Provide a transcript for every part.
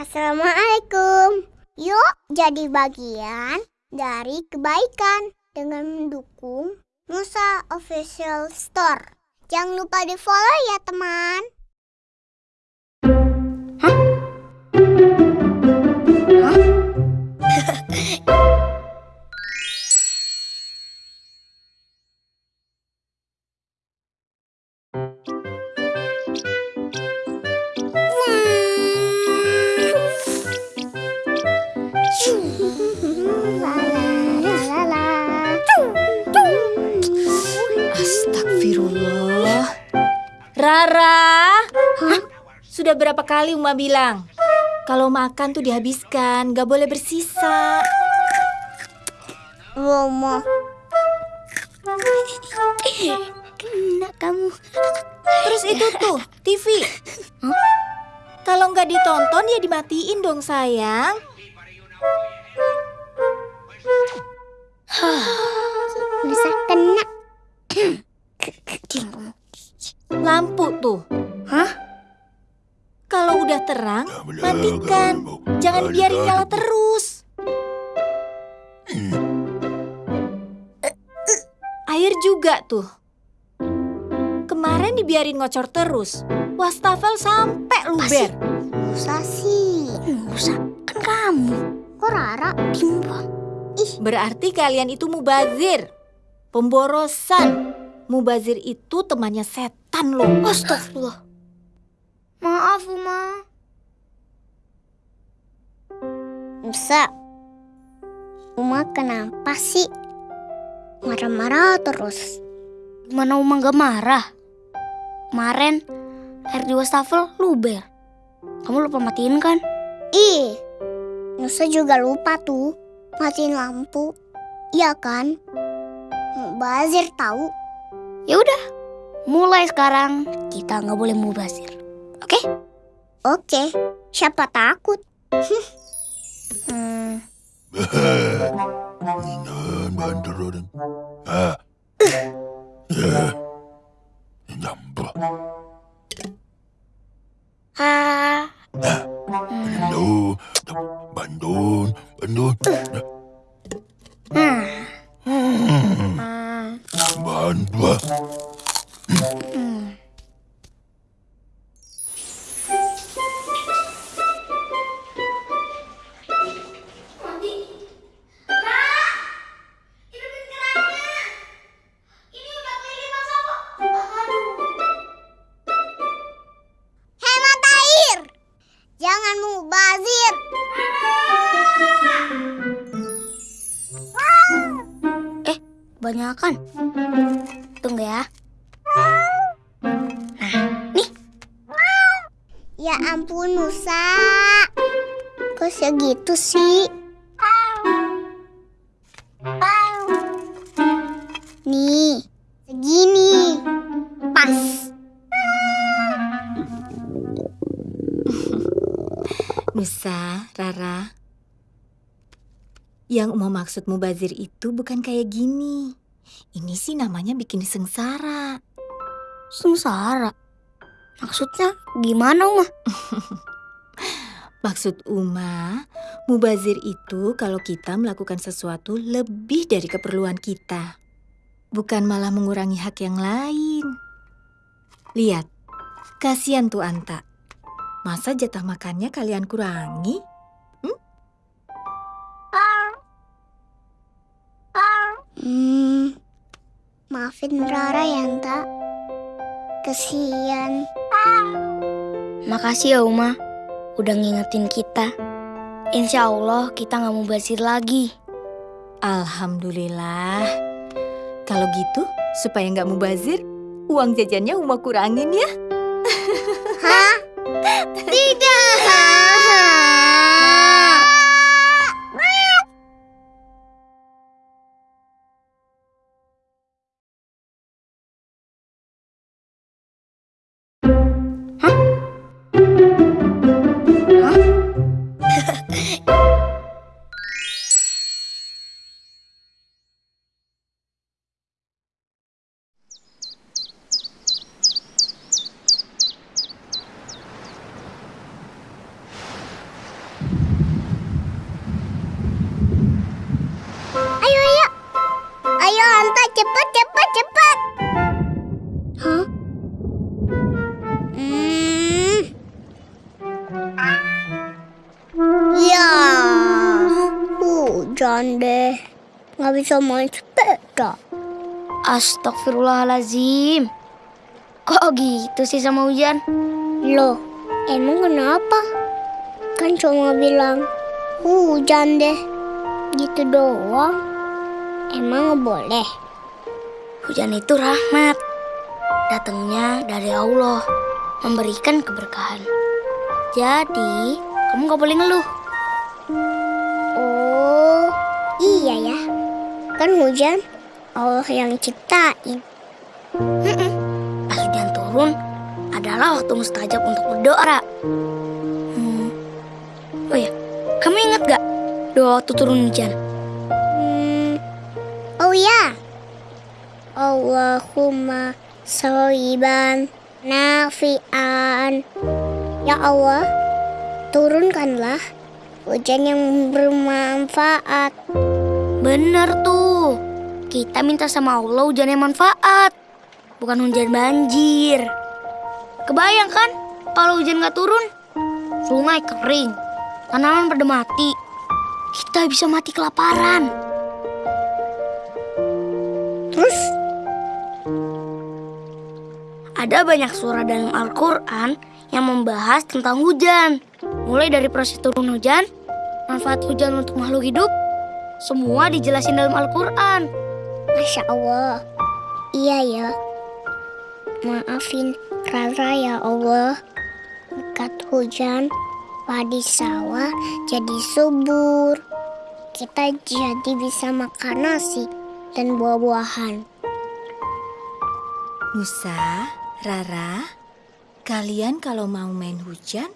Assalamualaikum. Yuk jadi bagian dari kebaikan dengan mendukung Musa Official Store. Jangan lupa di follow ya teman. Rara. Hah? Sudah berapa kali Uma bilang? Kalau makan tuh dihabiskan, gak boleh bersisa. Romo. Kena kamu. Terus itu tuh, TV. Kalau nggak ditonton ya dimatiin dong sayang. Bisa kena. Lampu tuh. Hah? Kalau udah terang, matikan. Jangan biarin nyala terus. Air juga tuh. Kemarin dibiarin ngocor terus. Wastafel sampai luber. Musa sih. Musa kan kamu. Kok Rara timbang? Berarti kalian itu mubazir. Pemborosan. Mubazir itu temannya setan loh. Astagfirullah. Maaf, Uma. Musa. Uma kenapa sih? Marah-marah terus. Gimana Uma gak marah? Kemarin air di wastafel luber. Kamu lupa matiin kan? Ih, Nusa juga lupa tuh matiin lampu. Iya kan? Bazir tahu. Ya udah, mulai sekarang kita nggak boleh mubazir. Oke? Oke, siapa takut? Hmm. Ah. Hmm. Hemat air. Jangan mubazir. Banyakan. Tunggu ya. Ya ampun Nusa. Kok segitu sih? Nih, segini. Pas. Nusa, Rara. Yang mau maksud mubazir itu bukan kayak gini. Ini sih namanya bikin sengsara. Sengsara. Maksudnya gimana Uma? Maksud Uma, mubazir itu kalau kita melakukan sesuatu lebih dari keperluan kita. Bukan malah mengurangi hak yang lain. Lihat, kasihan tuh Anta. Masa jatah makannya kalian kurangi? Hmm, maafin Rara ya, Anta. Kesian. Makasih ya Uma, udah ngingetin kita. Insya Allah kita nggak mau basir lagi. Alhamdulillah. Kalau gitu, supaya nggak mubazir, uang jajannya Uma kurangin ya. Deh. Nggak bisa main sepeda. Astagfirullahalazim. Kok gitu sih sama hujan? Loh, emang kenapa? Kan cuma bilang hujan deh. Gitu doang. Emang nggak boleh? Hujan itu rahmat. Datangnya dari Allah. Memberikan keberkahan. Jadi, kamu gak boleh ngeluh. Iya ya. Kan hujan Allah yang ciptain. Pas hujan turun, adalah waktu mustajab untuk berdoa. Hmm. Oh ya, kamu ingat gak doa waktu turun hujan? Hmm. Oh ya. Allahumma sholiban nafi'an. Ya Allah, turunkanlah hujan yang bermanfaat. Bener tuh. Kita minta sama Allah hujan yang manfaat. Bukan hujan banjir. Kebayang kan kalau hujan gak turun? Sungai kering. Tanaman pada mati. Kita bisa mati kelaparan. Terus Ada banyak surah dalam Al-Quran yang membahas tentang hujan. Mulai dari proses turun hujan, manfaat hujan untuk makhluk hidup, semua dijelasin dalam Al-Quran. Masya Allah. Iya ya. Maafin Rara ya Allah. Berkat hujan, padi sawah jadi subur. Kita jadi bisa makan nasi dan buah-buahan. Nusa, Rara, kalian kalau mau main hujan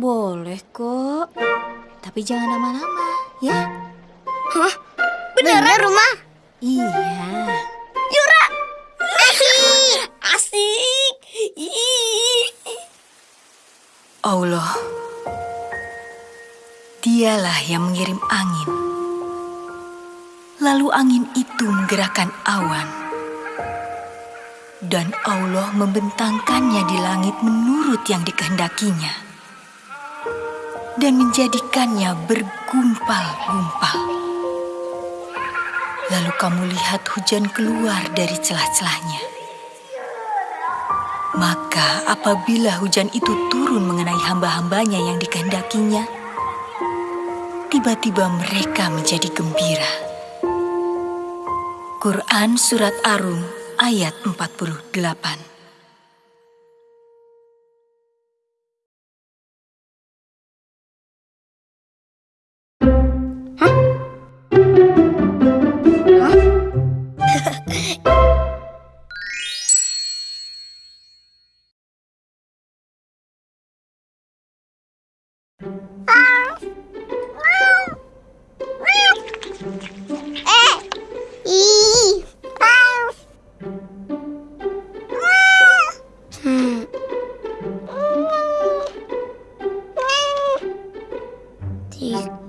boleh kok. Tapi jangan lama-lama, ya? Beneran rumah? Iya. Asik! Allah, dialah yang mengirim angin. Lalu angin itu menggerakkan awan. Dan Allah membentangkannya di langit menurut yang dikehendakinya. Dan menjadikannya bergumpal-gumpal. Lalu kamu lihat hujan keluar dari celah-celahnya. Maka apabila hujan itu turun mengenai hamba-hambanya yang dikehendakinya, tiba-tiba mereka menjadi gembira. Quran Surat Arum ayat 48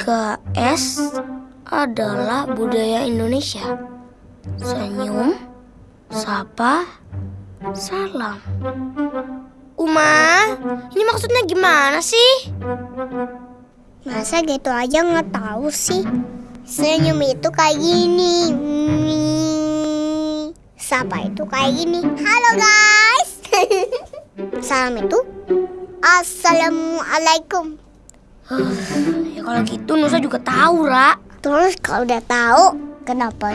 3S adalah budaya Indonesia. Senyum, sapa, salam. Uma, ini maksudnya gimana sih? Masa gitu aja nggak tahu sih? Senyum itu kayak gini. Sapa itu kayak gini. Halo guys. Salam itu Assalamualaikum. Kalau gitu Nusa juga tahu, Ra. Terus kalau udah tahu kenapa?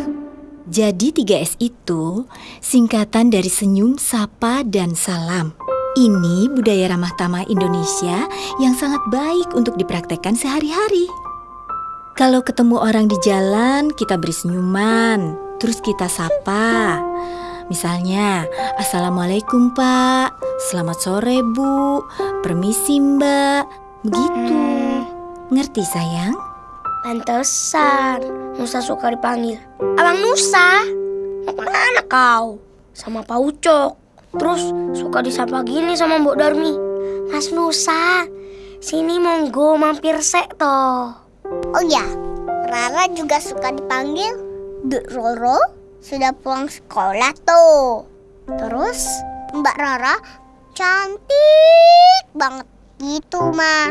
Jadi 3S itu singkatan dari senyum, sapa, dan salam. Ini budaya ramah tamah Indonesia yang sangat baik untuk dipraktekkan sehari-hari. Kalau ketemu orang di jalan, kita beri senyuman, terus kita sapa. Misalnya, Assalamualaikum Pak, selamat sore Bu, permisi Mbak. Begitu. Ngerti sayang? Pantesan Nusa suka dipanggil Abang Nusa Mau ke mana kau? Sama Pak Ucok Terus suka disapa gini sama Mbok Darmi Mas Nusa Sini monggo mampir sek toh Oh ya, Rara juga suka dipanggil Bu Roro, sudah pulang sekolah tuh. Terus Mbak Rara cantik banget gitu, Ma.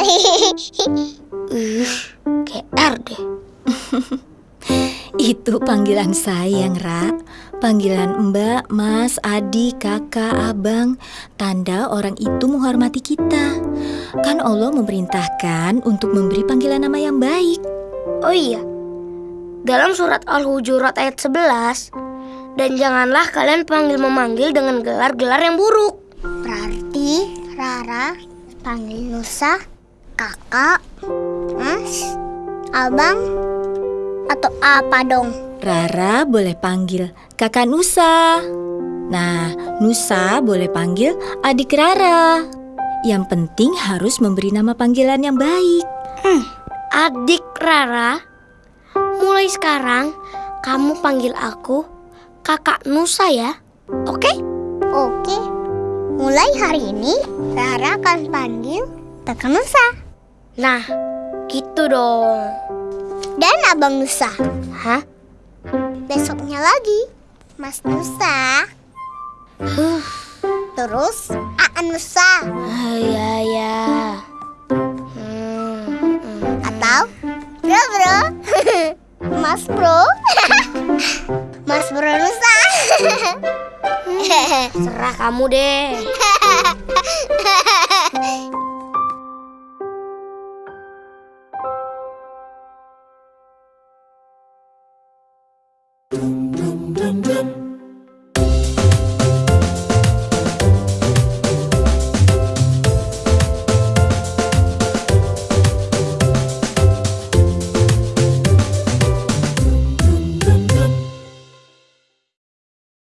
Ih, GR deh. Itu panggilan sayang, Ra. Panggilan Mbak, Mas, Adik, Kakak, Abang. Tanda orang itu menghormati kita. Kan Allah memerintahkan untuk memberi panggilan nama yang baik. Oh iya, dalam surat Al-Hujurat ayat 11, dan janganlah kalian panggil memanggil dengan gelar-gelar yang buruk. Berarti Rara panggil Nusa, kakak, mas, abang, atau apa dong? Rara boleh panggil kakak Nusa. Nah, Nusa boleh panggil adik Rara. Yang penting harus memberi nama panggilan yang baik. Adik Rara, mulai sekarang kamu panggil aku kakak Nusa ya, oke? Oke, mulai hari ini Rara akan panggil kakak Nusa Nah, gitu dong. dan abang Nusa. Hah? Besoknya lagi, Mas Nusa. Terus Aan Nusa Ah, ya, ya. Hmm, hmm. atau Bro Bro. Mas Bro. Mas Bro Nusa. Serah kamu deh. Música